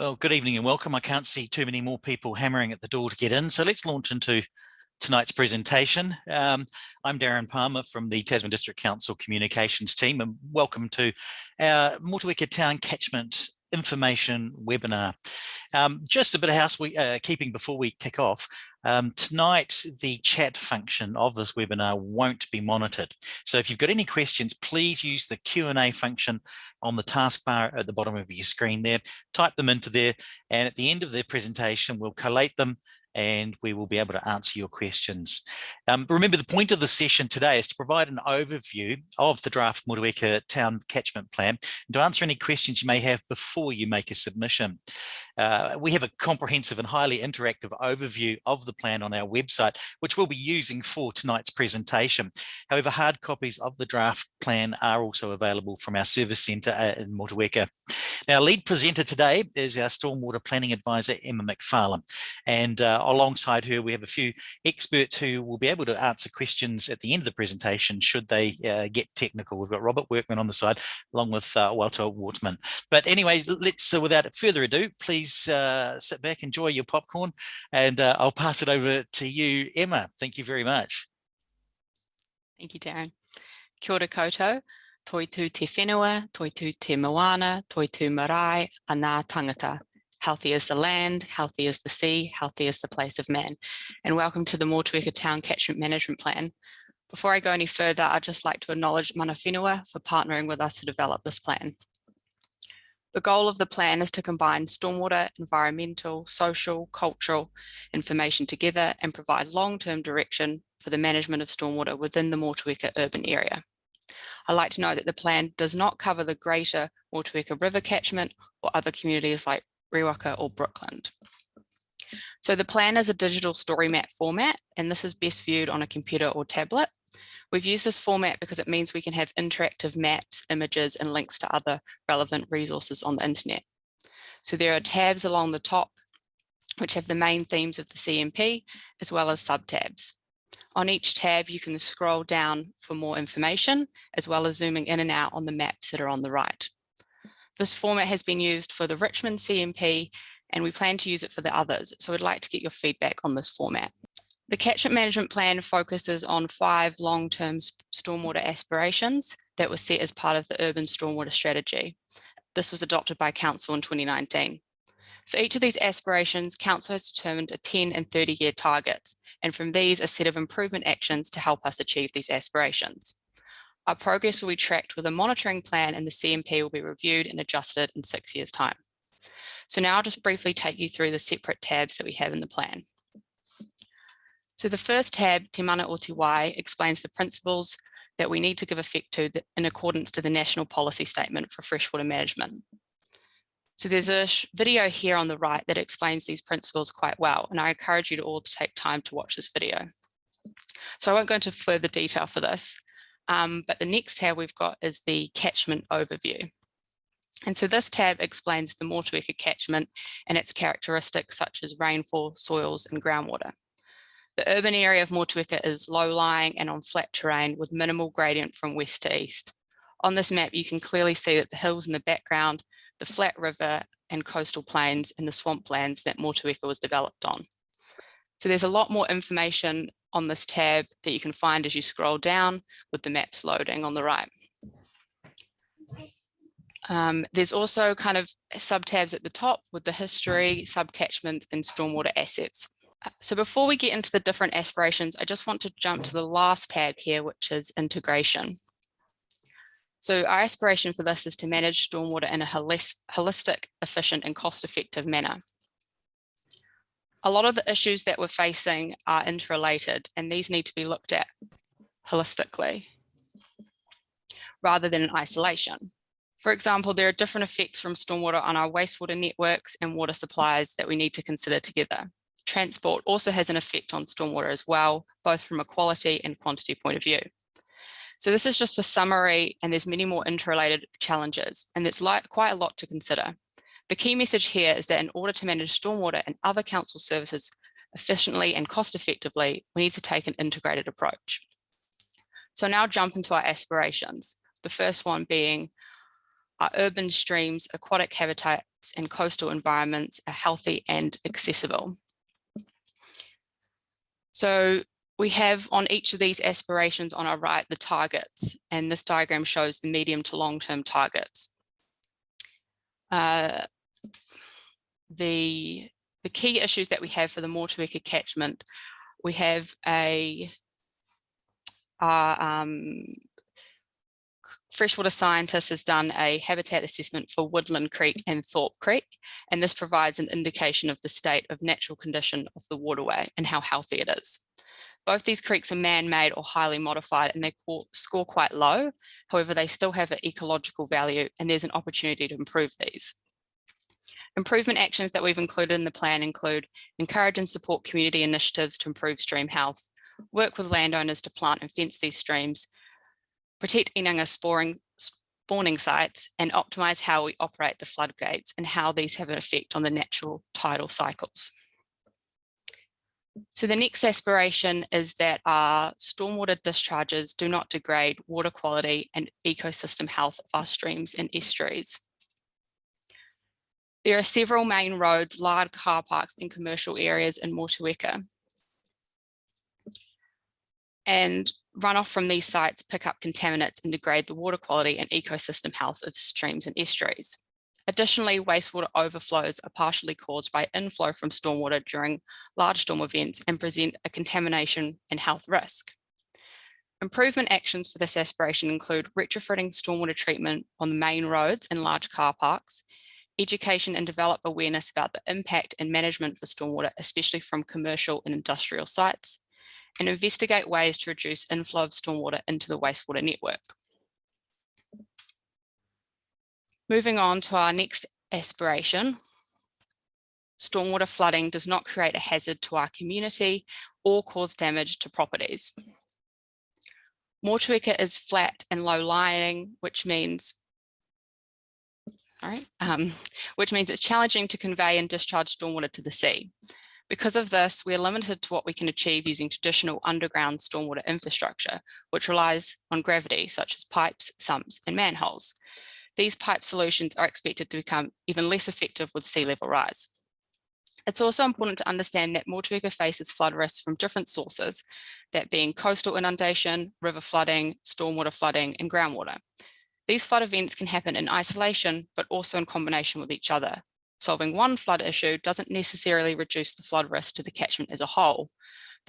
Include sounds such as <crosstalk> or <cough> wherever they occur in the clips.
Well, good evening and welcome. I can't see too many more people hammering at the door to get in, so let's launch into tonight's presentation. Um, I'm Darren Palmer from the Tasman District Council Communications team and welcome to our Motueka Town Catchment information webinar. Um, just a bit of housekeeping uh, before we kick off. Um, tonight, the chat function of this webinar won't be monitored. So if you've got any questions, please use the Q&A function on the taskbar at the bottom of your screen there. Type them into there, and at the end of the presentation, we'll collate them and we will be able to answer your questions. Um, remember, the point of the session today is to provide an overview of the draft Motueka Town Catchment Plan and to answer any questions you may have before you make a submission. Uh, we have a comprehensive and highly interactive overview of the plan on our website, which we'll be using for tonight's presentation. However, hard copies of the draft plan are also available from our service centre uh, in Motueka. Now, lead presenter today is our Stormwater Planning Advisor, Emma McFarlane, and uh, alongside her, we have a few experts who will be able to answer questions at the end of the presentation should they uh, get technical. We've got Robert Workman on the side, along with uh, Walter Waterman. But anyway, let's, uh, without further ado, please uh, sit back, enjoy your popcorn, and uh, I'll pass it over to you, Emma. Thank you very much. Thank you, Darren. Kia ora koutou. Toi tu te whenua, toi tu te moana, toi tu marae, a ngā tangata. Healthy is the land, healthy is the sea, healthy is the place of man. And welcome to the Motueka Town Catchment Management Plan. Before I go any further, I'd just like to acknowledge Mana Whenua for partnering with us to develop this plan. The goal of the plan is to combine stormwater, environmental, social, cultural information together and provide long-term direction for the management of stormwater within the Motueka urban area. I'd like to know that the plan does not cover the greater Motueka River catchment or other communities like Riwaka or Brooklyn. So the plan is a digital story map format, and this is best viewed on a computer or tablet. We've used this format because it means we can have interactive maps, images, and links to other relevant resources on the internet. So there are tabs along the top, which have the main themes of the CMP, as well as subtabs. On each tab, you can scroll down for more information, as well as zooming in and out on the maps that are on the right. This format has been used for the Richmond CMP and we plan to use it for the others. So we'd like to get your feedback on this format. The catchment management plan focuses on five long-term stormwater aspirations that were set as part of the urban stormwater strategy. This was adopted by council in 2019. For each of these aspirations, council has determined a 10 and 30 year targets, and from these a set of improvement actions to help us achieve these aspirations. Our progress will be tracked with a monitoring plan and the CMP will be reviewed and adjusted in six years time. So now I'll just briefly take you through the separate tabs that we have in the plan. So the first tab, Te Mana o Te Wai, explains the principles that we need to give effect to in accordance to the National Policy Statement for Freshwater Management. So there's a video here on the right that explains these principles quite well, and I encourage you to all to take time to watch this video. So I won't go into further detail for this, um, but the next tab we've got is the catchment overview. And so this tab explains the Motueka catchment and its characteristics such as rainfall, soils and groundwater. The urban area of Motueka is low-lying and on flat terrain with minimal gradient from west to east. On this map, you can clearly see that the hills in the background, the flat river and coastal plains and the swamplands that Motueka was developed on. So there's a lot more information on this tab that you can find as you scroll down with the maps loading on the right. Um, there's also kind of sub tabs at the top with the history, subcatchments and stormwater assets. So before we get into the different aspirations, I just want to jump to the last tab here, which is integration. So our aspiration for this is to manage stormwater in a holistic, efficient and cost-effective manner a lot of the issues that we're facing are interrelated and these need to be looked at holistically rather than in isolation. For example, there are different effects from stormwater on our wastewater networks and water supplies that we need to consider together. Transport also has an effect on stormwater as well, both from a quality and quantity point of view. So this is just a summary and there's many more interrelated challenges and there's quite a lot to consider. The key message here is that in order to manage stormwater and other council services efficiently and cost effectively, we need to take an integrated approach. So now jump into our aspirations. The first one being our urban streams, aquatic habitats and coastal environments are healthy and accessible. So we have on each of these aspirations on our right the targets, and this diagram shows the medium to long-term targets. Uh, the, the key issues that we have for the Motueka catchment, we have a our um, freshwater scientist has done a habitat assessment for Woodland Creek and Thorpe Creek, and this provides an indication of the state of natural condition of the waterway and how healthy it is. Both these creeks are man-made or highly modified and they score quite low. However, they still have an ecological value and there's an opportunity to improve these. Improvement actions that we've included in the plan include encourage and support community initiatives to improve stream health, work with landowners to plant and fence these streams, protect inanga sporing, spawning sites, and optimize how we operate the floodgates and how these have an effect on the natural tidal cycles. So the next aspiration is that our stormwater discharges do not degrade water quality and ecosystem health of our streams and estuaries. There are several main roads, large car parks and commercial areas in Motueka. And runoff from these sites pick up contaminants and degrade the water quality and ecosystem health of streams and estuaries. Additionally, wastewater overflows are partially caused by inflow from stormwater during large storm events and present a contamination and health risk. Improvement actions for this aspiration include retrofitting stormwater treatment on the main roads and large car parks, education and develop awareness about the impact and management for stormwater, especially from commercial and industrial sites, and investigate ways to reduce inflow of stormwater into the wastewater network. Moving on to our next aspiration, stormwater flooding does not create a hazard to our community or cause damage to properties. Motueka is flat and low lying, which means um, which means it's challenging to convey and discharge stormwater to the sea. Because of this, we're limited to what we can achieve using traditional underground stormwater infrastructure, which relies on gravity, such as pipes, sumps, and manholes. These pipe solutions are expected to become even less effective with sea level rise. It's also important to understand that Motueka faces flood risks from different sources, that being coastal inundation, river flooding, stormwater flooding, and groundwater. These flood events can happen in isolation, but also in combination with each other. Solving one flood issue doesn't necessarily reduce the flood risk to the catchment as a whole.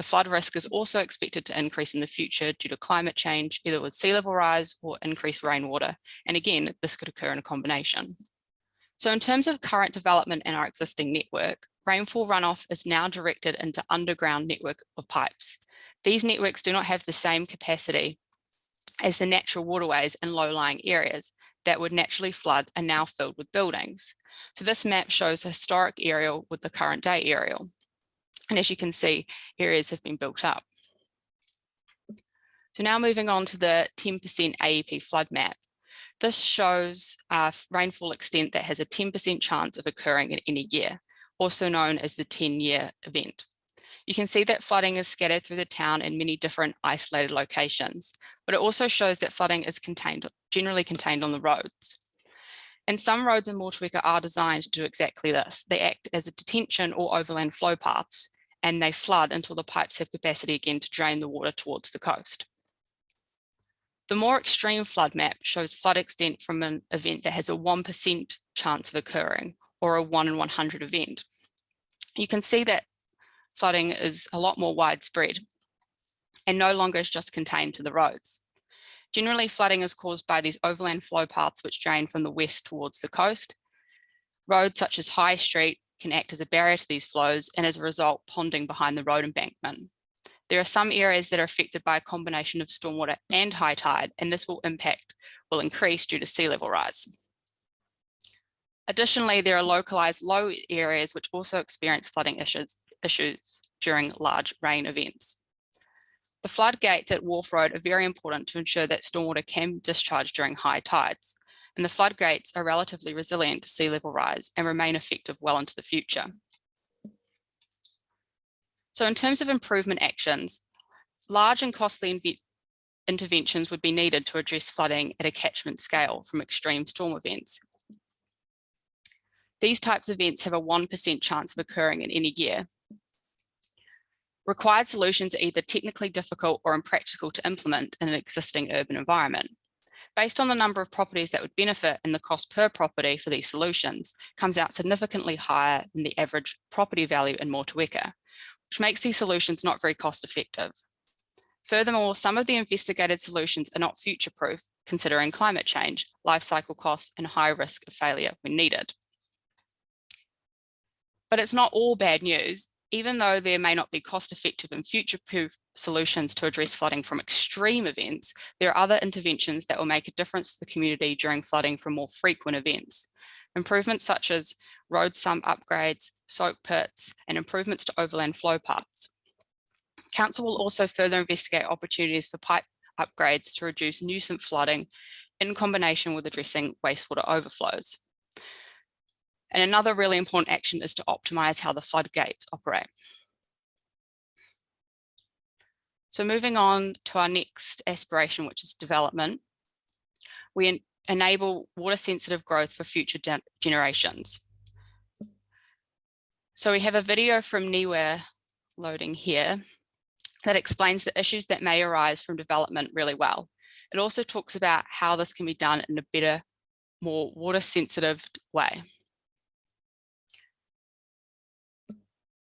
The flood risk is also expected to increase in the future due to climate change, either with sea level rise or increased rainwater. And again, this could occur in a combination. So in terms of current development in our existing network, rainfall runoff is now directed into underground network of pipes. These networks do not have the same capacity as the natural waterways in low-lying areas that would naturally flood are now filled with buildings. So this map shows a historic aerial with the current day aerial. And as you can see, areas have been built up. So now moving on to the 10% AEP flood map. This shows a rainfall extent that has a 10% chance of occurring in any year, also known as the 10-year event. You can see that flooding is scattered through the town in many different isolated locations, but it also shows that flooding is contained, generally contained on the roads. And some roads in Motueka are designed to do exactly this. They act as a detention or overland flow paths, and they flood until the pipes have capacity again to drain the water towards the coast. The more extreme flood map shows flood extent from an event that has a 1% chance of occurring or a 1 in 100 event. You can see that flooding is a lot more widespread and no longer is just contained to the roads. Generally, flooding is caused by these overland flow paths which drain from the west towards the coast. Roads such as High Street can act as a barrier to these flows and as a result, ponding behind the road embankment. There are some areas that are affected by a combination of stormwater and high tide, and this will impact will increase due to sea level rise. Additionally, there are localized low areas which also experience flooding issues, issues during large rain events. The floodgates at Wharf Road are very important to ensure that stormwater can discharge during high tides, and the floodgates are relatively resilient to sea level rise and remain effective well into the future. So in terms of improvement actions, large and costly interventions would be needed to address flooding at a catchment scale from extreme storm events. These types of events have a 1% chance of occurring in any year. Required solutions are either technically difficult or impractical to implement in an existing urban environment. Based on the number of properties that would benefit and the cost per property for these solutions comes out significantly higher than the average property value in Motueka, which makes these solutions not very cost effective. Furthermore, some of the investigated solutions are not future-proof, considering climate change, life cycle costs, and high risk of failure when needed. But it's not all bad news. Even though there may not be cost-effective and future-proof solutions to address flooding from extreme events, there are other interventions that will make a difference to the community during flooding from more frequent events. Improvements such as road sump upgrades, soak pits, and improvements to overland flow paths. Council will also further investigate opportunities for pipe upgrades to reduce nuisance flooding in combination with addressing wastewater overflows. And another really important action is to optimize how the floodgates operate. So moving on to our next aspiration, which is development, we en enable water sensitive growth for future generations. So we have a video from Niue loading here that explains the issues that may arise from development really well. It also talks about how this can be done in a better, more water sensitive way.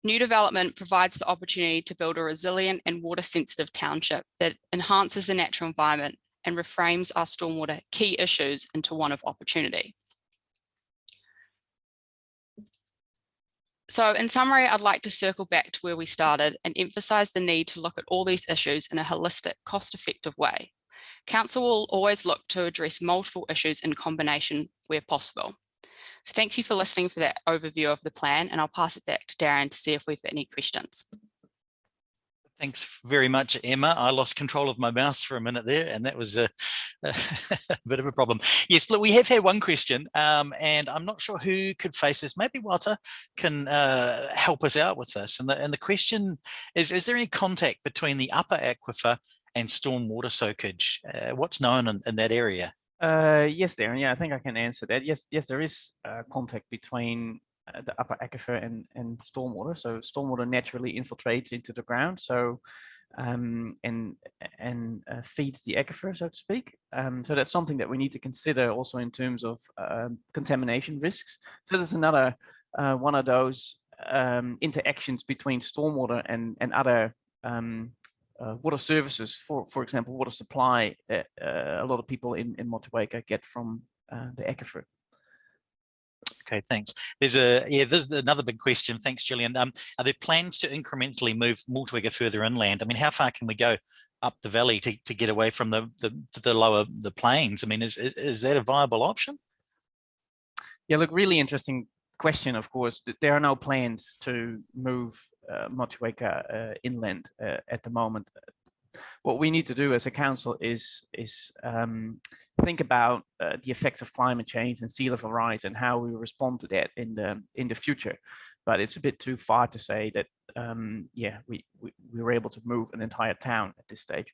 New development provides the opportunity to build a resilient and water sensitive township that enhances the natural environment and reframes our stormwater key issues into one of opportunity. So in summary, I'd like to circle back to where we started and emphasize the need to look at all these issues in a holistic, cost-effective way. Council will always look to address multiple issues in combination where possible. So thank you for listening for that overview of the plan and I'll pass it back to Darren to see if we've any questions. Thanks very much, Emma. I lost control of my mouse for a minute there, and that was a, <laughs> a bit of a problem. Yes, look, we have had one question, um, and I'm not sure who could face this. Maybe Walter can uh, help us out with this. And the, and the question is, is there any contact between the upper aquifer and storm water soakage? Uh, what's known in, in that area? Uh, yes, Darren. Yeah, I think I can answer that. Yes, yes, there is uh, contact between uh, the upper aquifer and, and stormwater. So stormwater naturally infiltrates into the ground. So um, and and uh, feeds the aquifer, so to speak. Um, so that's something that we need to consider also in terms of um, contamination risks. So there's another uh, one of those um, interactions between stormwater and and other uh, water services, for for example, water supply, uh, uh, a lot of people in, in Motueka get from uh, the aquifer. Okay, thanks. There's a yeah, there's another big question. Thanks, Gillian. Um, are there plans to incrementally move Motueka further inland? I mean, how far can we go up the valley to, to get away from the, the the lower the plains? I mean, is is that a viable option? Yeah, look, really interesting question. Of course, there are no plans to move uh, Motueka uh, inland uh, at the moment. What we need to do as a council is is um, think about the effects of climate change and sea level rise and how we respond to that in the in the future. But it's a bit too far to say that um, yeah we, we we were able to move an entire town at this stage.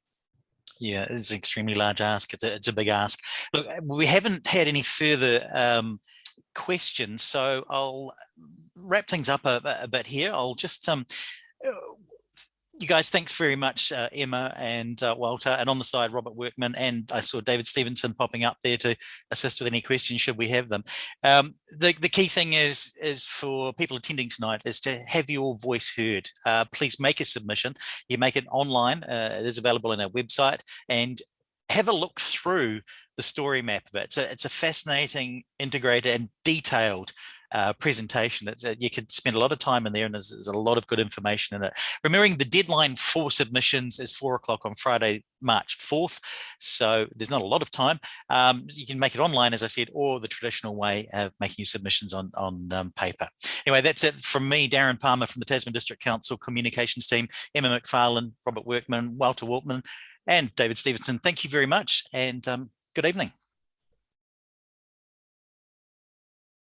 Yeah, it's an extremely large ask. It's a, it's a big ask. Look, we haven't had any further um, questions, so I'll wrap things up a, a bit here. I'll just um, you guys, thanks very much, uh, Emma and uh, Walter, and on the side, Robert Workman, and I saw David Stevenson popping up there to assist with any questions should we have them. Um, the, the key thing is, is for people attending tonight is to have your voice heard. Uh, please make a submission. You make it online. Uh, it is available on our website and have a look through the story map of it. It's a, it's a fascinating, integrated and detailed uh, presentation. A, you could spend a lot of time in there and there's, there's, a lot of good information in it. Remembering the deadline for submissions is four o'clock on Friday, March 4th. So there's not a lot of time. Um, you can make it online, as I said, or the traditional way of making your submissions on, on um, paper. Anyway, that's it from me, Darren Palmer from the Tasman District Council Communications Team, Emma McFarlane, Robert Workman, Walter Walkman, and David Stevenson. Thank you very much and um, good evening.